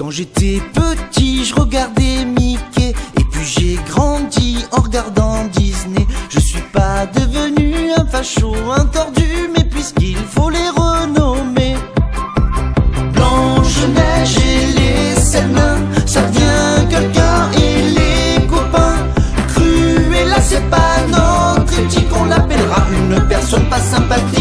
Quand j'étais petit, je regardais Mickey. Et puis j'ai grandi en regardant Disney. Je suis pas devenu un facho, un tordu, mais puisqu'il faut les renommer. Blanche-Neige et les Selmains, ça devient quelqu'un et les copains. Cruella, c'est pas notre éthique, on l'appellera une personne pas sympathique.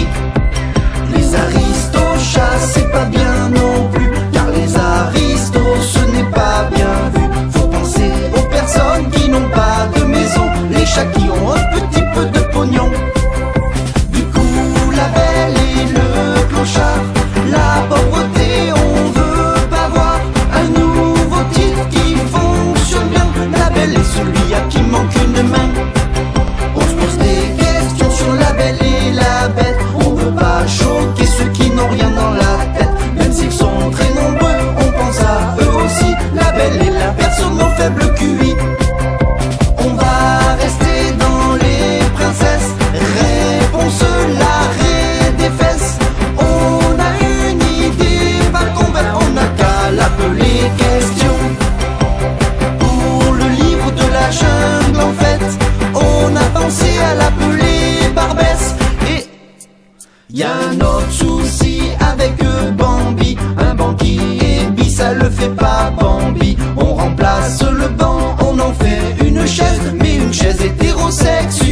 Celui à qui manque une main. Autre souci avec Bambi. Un banquier bi, ça le fait pas Bambi. On remplace le banc, on en fait une chaise, mais une chaise hétérosexuelle.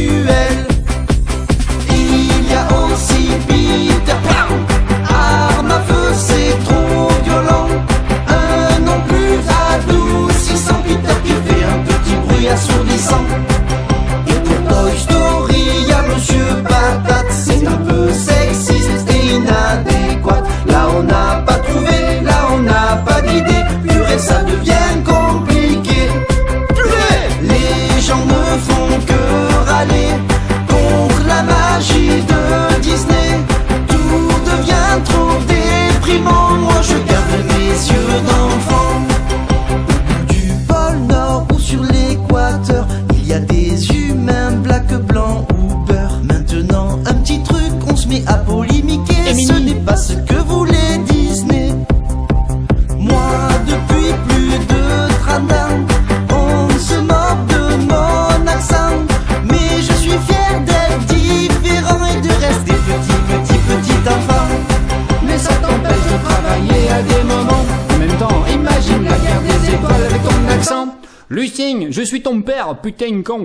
Des humains black, blanc ou beurre. Maintenant, un petit truc, on se met à polémiquer. Ce n'est pas ce que voulait Disney. Moi, depuis plus de 30 ans, on se moque de mon accent. Mais je suis fier d'être différent et de rester petit, petit, petit enfant. Mais ça t'empêche de travailler à des moments. En même temps, Imagine la guerre des étoiles avec ton accent. Lucien, je suis ton père, putain con.